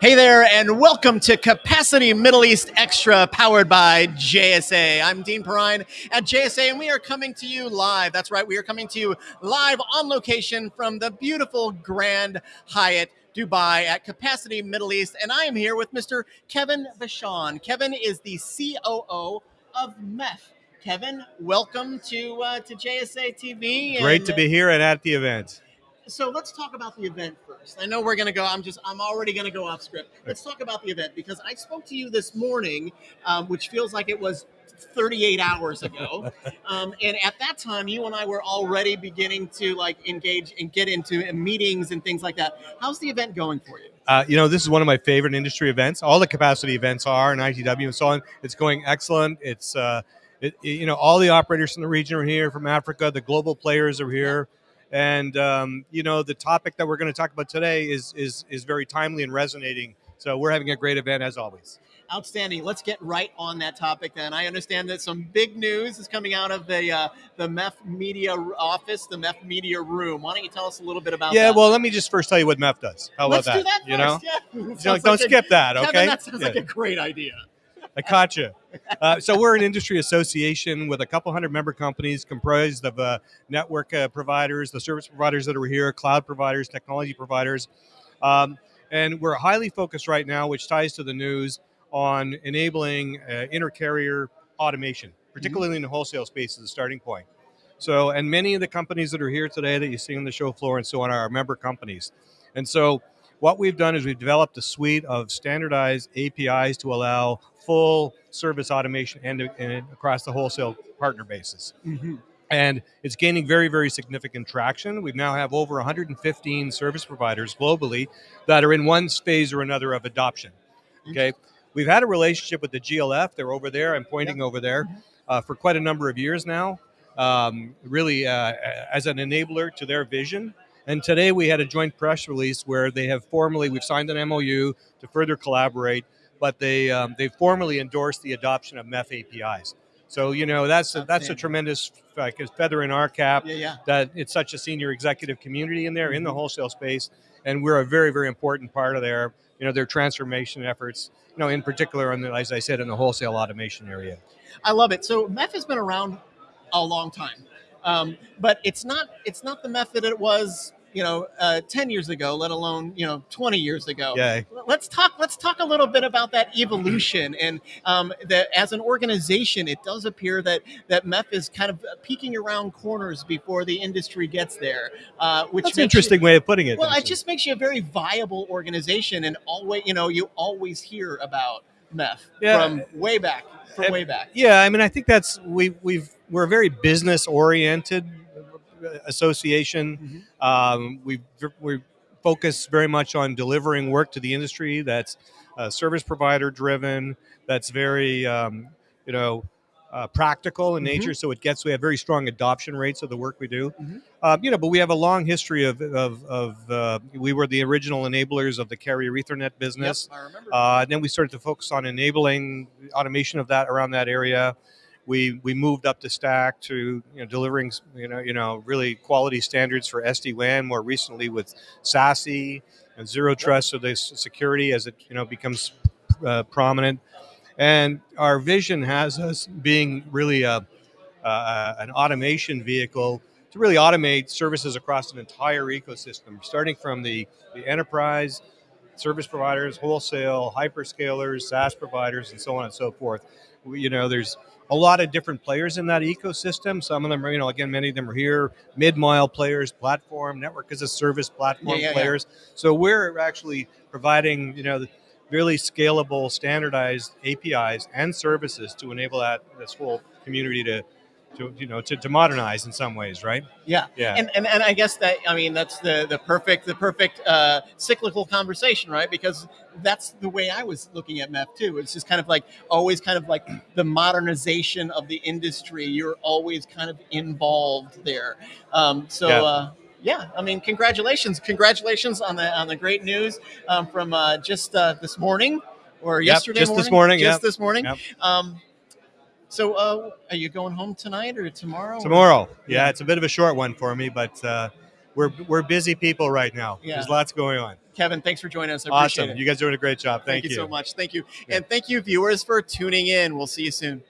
Hey there, and welcome to Capacity Middle East Extra, powered by JSA. I'm Dean Perrine at JSA, and we are coming to you live. That's right, we are coming to you live on location from the beautiful Grand Hyatt Dubai at Capacity Middle East, and I am here with Mr. Kevin Vachon. Kevin is the COO of MEF. Kevin, welcome to uh, to JSA TV. Great and, to be here and at the event. So let's talk about the event first. I know we're going to go. I'm just. I'm already going to go off script. Let's talk about the event because I spoke to you this morning, um, which feels like it was 38 hours ago. um, and at that time, you and I were already beginning to like engage and get into meetings and things like that. How's the event going for you? Uh, you know, this is one of my favorite industry events. All the capacity events are, and ITW and so on. It's going excellent. It's, uh, it, you know, all the operators in the region are here from Africa. The global players are here. And, um, you know, the topic that we're going to talk about today is, is, is very timely and resonating. So we're having a great event as always. Outstanding. Let's get right on that topic then. I understand that some big news is coming out of the uh, the MEF Media office, the MEF Media room. Why don't you tell us a little bit about Yeah, that? well, let me just first tell you what MEF does. How Let's about do that. You know, yeah. don't, Sounds don't a- skip that, okay? Kevin, that sounds like a great idea. You. Uh, so we're an industry association with a couple hundred member companies comprised of uh, network uh, providers, the service providers that are here, cloud providers, technology providers. Um, and we're highly focused right now, which ties to the news, on enabling uh, intercarrier automation, particularly in the wholesale space as a starting point. So, and many of the companies that are here today that you see on the show floor and so on are our member companies. And so, what we've done is we've developed a suite of standardized APIs to allow full service automation and, and across the wholesale partner basis. And it's gaining very, very significant traction. We now have over 115 service providers globally that are in one phase or another of adoption. Okay. We've had a relationship with the GLF. They're over there. I'm pointing over there uh, for quite a number of years now, um, really uh, as an enabler to their vision. And today we had a joint press release where they have formally, we've signed an MOU to further collaborate, but they um, they formally endorsed the adoption of MEF APIs. So you know that's a, that's a tremendous like, feather in our cap Yeah, yeah. that it's such a senior executive community in there in the wholesale space, and we're a very very important part of their you know their transformation efforts. You know, in particular, on the, as I said, in the wholesale automation area. I love it. So MEF has been around a long time, um, but it's not it's not the method it was you know uh, ten years ago, let alone you know twenty years ago. Yeah. Let's talk. Let's talk a little bit about that evolution, and um, that as an organization, it does appear that that MEF is kind of peeking around corners before the industry gets there, uh, which That's an makes you- interesting way of putting it. well, it just makes you a very viable organization, and always, you know, you always hear about MEF Yeah. from way back, from way back. Yeah, I mean, I think that's we we've we're a very business oriented association. Um, we we focus very much on delivering work to the industry that's uh, service provider driven. That's very um, you know. Uh, practical in Mhm. nature, so it gets. We have very strong adoption rates of the work we do, Mhm. uh, you know. But we have a long history of of, of uh, we were the original enablers of the carrier Ethernet business. Yep, I remember. Uh, then we started to focus on enabling automation of that around that area. We we moved up the stack to you know delivering you know you know really quality standards for SD WAN. More recently with SASE and Zero Trust, so the security as it you know becomes uh, prominent. And our vision has us being really a, uh, an automation vehicle to really automate services across an entire ecosystem, starting from the, the enterprise, service providers, wholesale, hyperscalers, SaaS providers, and so on and so forth. You know, there's a lot of different players in that ecosystem. Some of them are, you know, again, many of them are here, mid-mile players, platform, network as a service platform Yeah, yeah, yeah. players. So we're actually providing, you know, really scalable, standardized APIs and services to enable that this whole community to, to you know, to, to modernize in some ways, right? yeah. Yeah. And, and and I guess that I mean that's the the perfect the perfect uh, cyclical conversation, right? Because that's the way I was looking at MEF too. It's just kind of like always kind of like the modernization of the industry. You're always kind of involved there. Um, so. Yeah. Uh, yeah, I mean, congratulations! Congratulations on the on the great news um, from uh, just uh, this morning or Yep, yesterday. just this morning, Just yep. this morning. Yep. Um, so, uh, are you going home tonight or tomorrow? Tomorrow. Yeah. Yeah, it's a bit of a short one for me, but uh, we're we're busy people right now. Yeah. There's lots going on. Kevin, thanks for joining us. I appreciate Awesome. You guys are doing a great job. Thank, you so much. Thank you. And thank you, viewers, for tuning in. We'll see you soon.